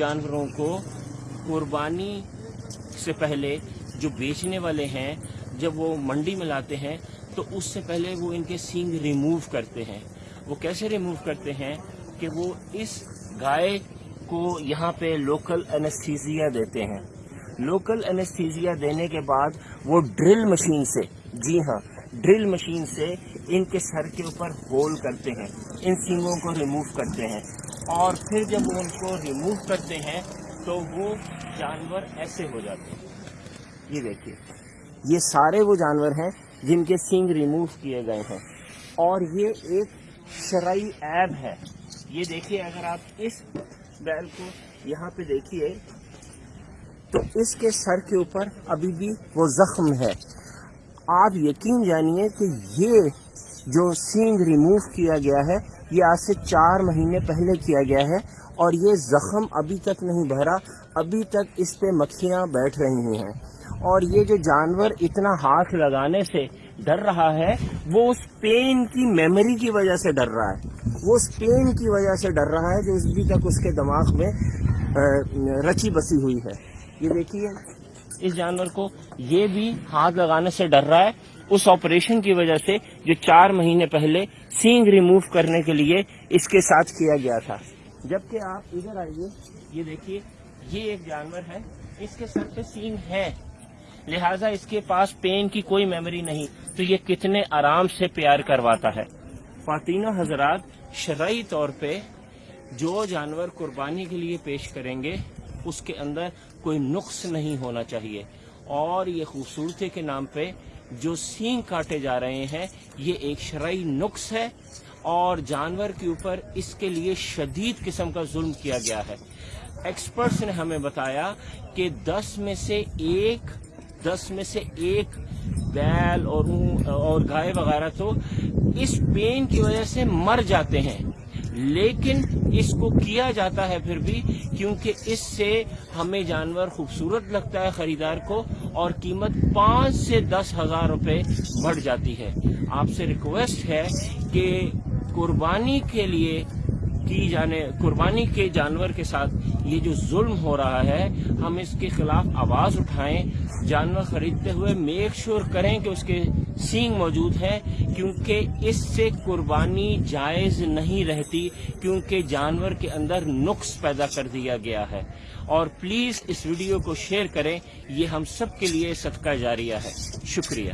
جانوروں کو قربانی سے پہلے جو بیچنے والے ہیں، جب وہ منڈی میں لاتے ہیں، تو اس سے پہلے وہ ان کے سینگ ریموو کرتے ہیں۔ وہ کیسے ریموو کرتے ہیں؟ کہ وہ اس گائے کو یہاں پہ لوکل انستھیزیا دیتے ہیں۔ لوکل انستھیزیا دینے کے بعد وہ ڈرل مشین سے جی ہاں ڈرل مشین سے ان کے سر کے اوپر ہول کرتے ہیں۔ ان سینگوں کو ریموو کرتے ہیں۔ اور پھر جب وہ ان کو ریموو کرتے ہیں تو وہ جانور ایسے ہو جاتے ہیں۔ یہ دیکھیے، یہ سارے وہ جانور ہیں جن کے سینگ ریموو کیے گئے ہیں۔ اور یہ ایک شرعی عیب ہے۔ یہ دیکھیے، اگر آپ اس بیل کو یہاں پہ دیکھیے، تو اس کے سر کے اوپر ابھی بھی وہ زخم ہے۔ آپ یقین جانیے کہ یہ جو سینگ ریموو کیا گیا ہے یہ آج سے چار مہینے پہلے کیا گیا ہے اور یہ زخم ابھی تک نہیں بھرا ابھی تک اس پہ مکھیاں بیٹھ رہی ہیں۔ اور یہ جو جانور اتنا ہاتھ لگانے سے ڈر رہا ہے، وہ اس پین کی میموری کی وجہ سے ڈر رہا ہے۔ وہ اس پین کی وجہ سے ڈر رہا ہے جو ابھی تک اس کے دماغ میں رچی بسی ہوئی ہے۔ یہ دیکھیے۔ اس جانور کو یہ بھی ہاتھ لگانے سے ڈر رہا ہے۔ اس آپریشن کی وجہ سے جو چار مہینے پہلے سینگ ریموو کرنے کے لیے اس کے ساتھ کیا گیا تھا۔ جبکہ آپ ادھر آئیے، یہ دیکھیے، یہ ایک جانور ہے، اس کے سر پہ سینگ ہے۔ لہٰذا اس کے پاس پین کی کوئی میموری نہیں، تو یہ کتنے آرام سے پیار کرواتا ہے۔ خواتین حضرات شرعی طور پہ جو جانور قربانی کے لیے پیش کریں گے اس کے اندر کوئی نقص نہیں ہونا چاہیے۔ اور یہ خوبصورتی کے نام پہ جو سینگ کاٹے جا رہے ہیں، یہ ایک شرعی نقص ہے اور جانور کے اوپر اس کے لیے شدید قسم کا ظلم کیا گیا ہے۔ ایکسپرٹس نے ہمیں بتایا کہ دس میں سے ایک، دس میں سے ایک بیل اور اور گائے وغیرہ تو اس پین کی وجہ سے مر جاتے ہیں۔ لیکن اس کو کیا جاتا ہے پھر بھی کیونکہ اس سے ہمیں جانور خوبصورت لگتا ہے خریدار کو اور قیمت پانچ سے دس ہزار روپے بڑھ جاتی ہے۔ آپ سے ریکویسٹ ہے کہ قربانی کے لیے کی جانے قربانی کے جانور کے ساتھ یہ جو ظلم ہو رہا ہے، ہم اس کے خلاف آواز اٹھائیں، جانور خریدتے ہوئے میک شور کریں کہ اس کے سینگ موجود ہیں، کیونکہ اس سے قربانی جائز نہیں رہتی، کیونکہ جانور کے اندر نقص پیدا کر دیا گیا ہے۔ اور پلیز اس ویڈیو کو شیئر کریں، یہ ہم سب کے لیے صدقہ جاریہ ہے۔ شکریہ۔